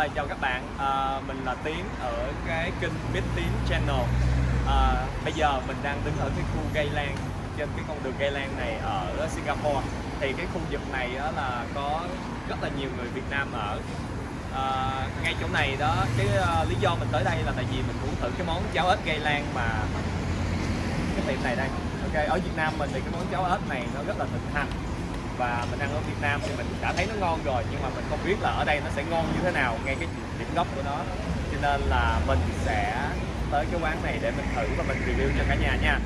Rồi, chào các bạn, à, mình là Tiến ở cái kênh Biết Tiến Channel. À, Bây giờ mình đang đứng ở cái khu Gây Lan trên cái con đường Gây Lan này ở Singapore. Thì cái khu vực này đó là có rất là nhiều người Việt Nam ở. À, Ngay chỗ này đó, cái uh, lý do mình tới đây là tại vì mình muốn thử cái món cháo ếch Gây Lan mà cái tiệm này đây. Ok, ở Việt Nam mình thì cái món cháo ếch này nó rất là thịnh hành và mình ăn ở Việt Nam thì mình đã thấy nó ngon rồi, nhưng mà mình không biết là ở đây nó sẽ ngon như thế nào, ngay cái điểm gốc của nó. Cho nên là mình sẽ tới cái quán này để mình thử và mình review cho cả nhà nha.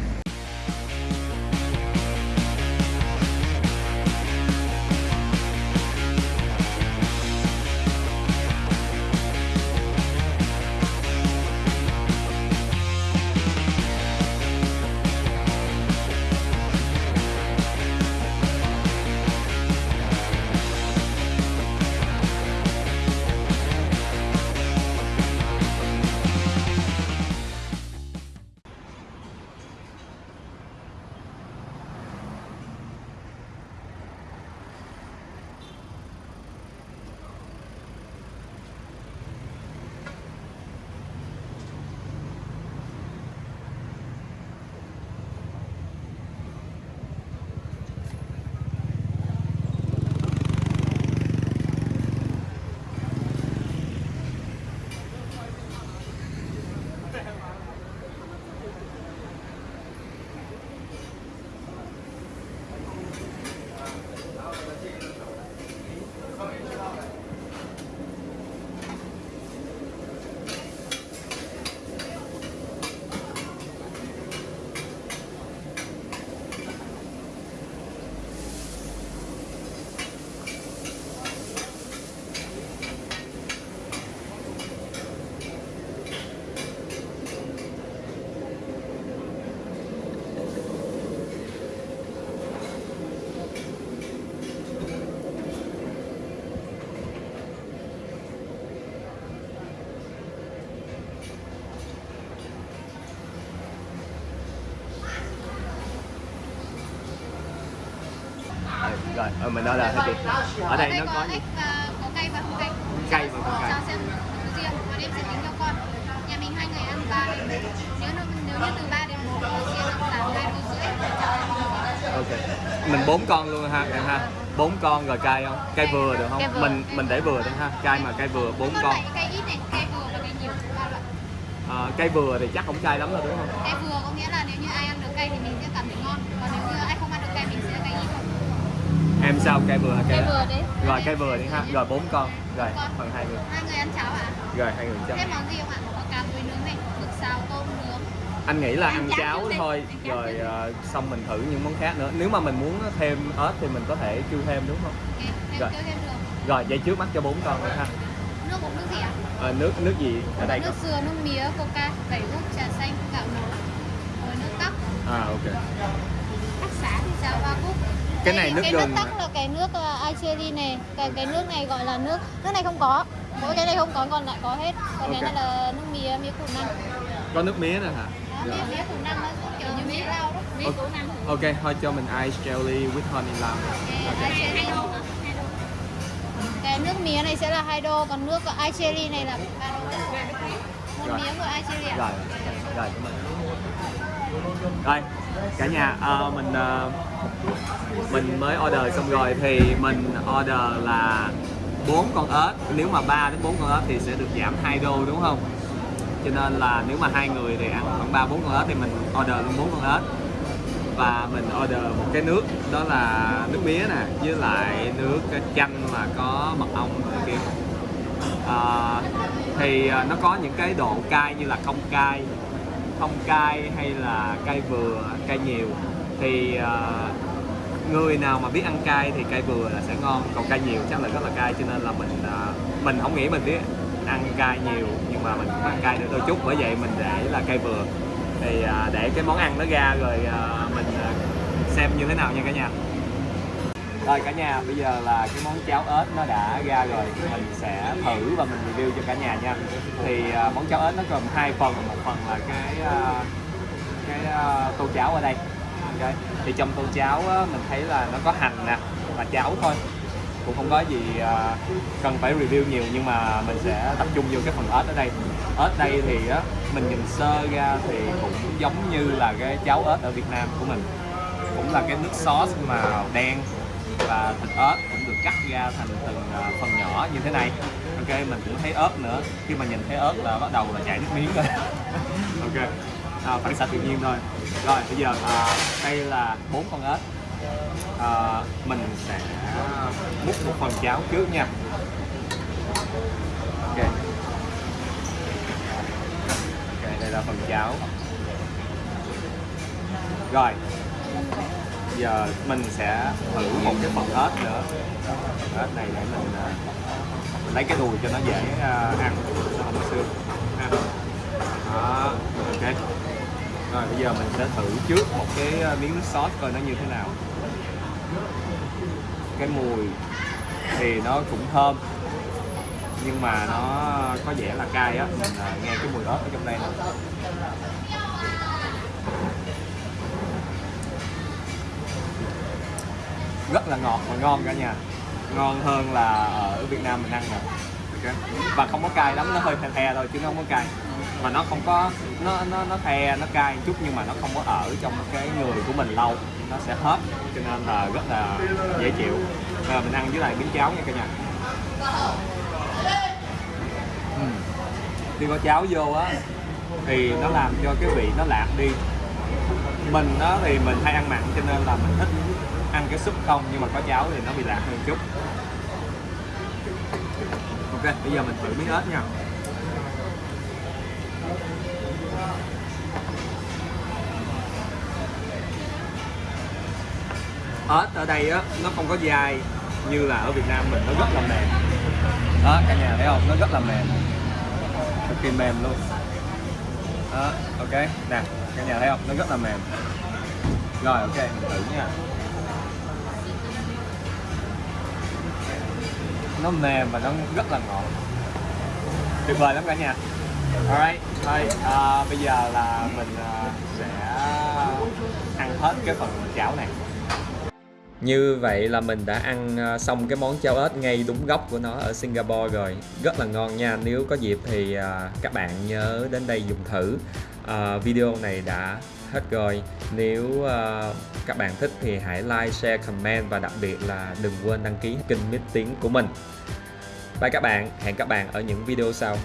Rồi ờ, mình ở đây hết đi ở đây nó có có cay và không cay Cay và không cay. cho xem riêng. Và em sẽ tính cho con. Nhà mình hai người ăn ba bốn nếu nó nếu như từ 3 đến 4 thì riêng là hai đô rưỡi. Ok. Mình bốn con luôn ha em ha. Bốn con rồi cay không? Cay vừa được không? Vừa. mình mình để vừa. được ha. Cay mà cay vừa bốn con. cay ít này cay vừa và cay nhiều. Ba loại. À, cay vừa thì chắc không cay lắm đâu đúng không? Cay vừa có nghĩa là nếu như ai ăn được cay thì mình sẽ cảm thấy ngon còn nếu như ai không ăn được cay mình sẽ cay ít thôi em sao? Cay vừa cay Cay vừa đấy. rồi cay vừa đi ha. Rồi bốn con. Rồi phần hai người. Hai người ăn cháo à? Rồi hai người chấm thêm món gì không ạ? Có cá túi nướng này mực xào tôm nướng. Anh nghĩ là Ăn ăn cháo cháo đi. thôi. cháo rồi ờ, xong mình thử những món khác nữa. Nếu mà mình muốn thêm ớt thì mình có thể kêu thêm đúng không? Ok thêm Rồi. kêu thêm được. Rồi vậy trước mắt cho bốn con nữa ha. Nước uống nước gì ạ? Ờ, nước nước gì ở đây nước dừa nước mía coca tẩy út trà xanh gạo nấu rồi nước tắc à ok. Tắc xá thì sao? Hoa cúc Cái này nước cái gừng nước tắc là cái nước uh, iCherry này cái cái nước này gọi là nước nước này không có. Mỗi cái này không có còn lại có hết. Còn cái Ok. này là nước mía mía củ năng. Có nước mía nữa hả? Đó, mía mía củ năng kiểu như mía rau đó mía Ok. củ năng. Ok thôi cho mình ice jelly with honey lam Okay, hả? Hai đô. cái nước mía này sẽ là hai đô còn nước iCherry này là ba đô. Một mía một iCherry ạ rồi rồi cảm ơn rồi cả nhà uh, mình uh, mình mới order xong rồi thì mình order là bốn con ếch. Nếu mà 3 đến 4 con ếch thì sẽ được giảm 2 đô đúng không? Cho nên là nếu mà hai người thì ăn khoảng 3 4 con ếch thì mình order luôn bốn con ếch. Và mình order một cái nước đó là nước mía nè với lại nước chanh mà có mật ong này kia. À, thì nó có những cái độ cay như là không cay không cay hay là cay vừa cay nhiều thì uh, người nào mà biết ăn cay thì cay vừa là sẽ ngon còn cay nhiều chắc là rất là cay cho nên là mình uh, mình không nghĩ mình biết ăn cay nhiều nhưng mà mình cũng ăn cay được đôi chút bởi vậy mình để là cay vừa. Thì uh, để cái món ăn nó ra rồi uh, mình uh, xem như thế nào nha cả nhà rồi cả nhà bây giờ là cái món cháo ếch nó đã ra rồi. Mình sẽ thử và mình review cho cả nhà nha. Thì uh, món cháo ếch nó gồm hai phần. Một phần là cái uh, cái uh, tô cháo ở đây. Okay. thì trong tô cháo uh, mình thấy là nó có hành nè và cháo thôi. Cũng không có gì uh, cần phải review nhiều nhưng mà mình sẽ tập trung vô cái phần ớt ở đây. Ớt đây thì á mình nhìn sơ ra thì cũng giống như là cái cháo ớt ở Việt Nam của mình. Cũng là cái nước sauce màu đen và thịt ớt cũng được cắt ra thành từng à, phần nhỏ như thế này. Ok mình cũng thấy ớt nữa. Khi mà nhìn thấy ớt là bắt đầu là chảy nước miếng rồi. Ok à, phản xạ tự nhiên thôi. Rồi bây giờ à, đây là bốn con ớt. À, mình sẽ múc một phần cháo trước nha. Ok. Ok đây là phần cháo. Rồi giờ mình sẽ thử một cái phần ớt nữa. Phần ớt này để mình, à, mình lấy cái đùi cho nó dễ à, ăn. Nó không có xương? Ha. đó ok. Rồi bây giờ mình sẽ thử trước một cái à, miếng nước sốt coi nó như thế nào. Cái mùi thì nó cũng thơm nhưng mà nó có vẻ là cay á. Mình nghe cái mùi ớt ở trong đây nè. Rất là ngọt và ngon cả nhà. Ngon hơn là ở Việt Nam mình ăn nè okay. và không có cay lắm, nó hơi the the thôi chứ nó không có cay. Mà nó không có, nó nó nó the, nó cay chút nhưng mà nó không có ở trong cái người của mình lâu. Nó sẽ hết cho nên là rất là dễ chịu. Và mình ăn với lại miếng cháo nha cả nhà. Ừm. khi có cháo vô á, thì nó làm cho cái vị nó lạc đi mình đó thì mình hay ăn mặn cho nên là mình thích ăn cái súp không, nhưng mà có cháo thì nó bị lạc hơn chút. Ok, bây giờ mình thử miếng ớt nha. Ớt ở đây á, nó không có dai như là ở Việt Nam mình, nó rất là mềm. Đó, cả nhà thấy không? Nó rất là mềm. Cực kỳ mềm luôn. Đó, ok, nè cả nhà thấy không? Nó rất là mềm. Rồi ok. Mình thử nha nó mềm và nó rất là ngọt. Tuyệt vời lắm cả nhà. Alright thôi uh, bây giờ là mình uh, sẽ ăn hết cái phần cháo này. Như vậy là mình đã ăn ờ, xong cái món cháo ếch ngay đúng gốc của nó ở Singapore rồi. Rất là ngon nha, nếu có dịp thì các bạn nhớ đến đây dùng thử. Ờ, video này đã hết rồi. Nếu uh, các bạn thích thì hãy like, share, comment và đặc biệt là đừng quên đăng ký kênh Mít Tiếng của mình. Bye các bạn, hẹn các bạn ở những video sau.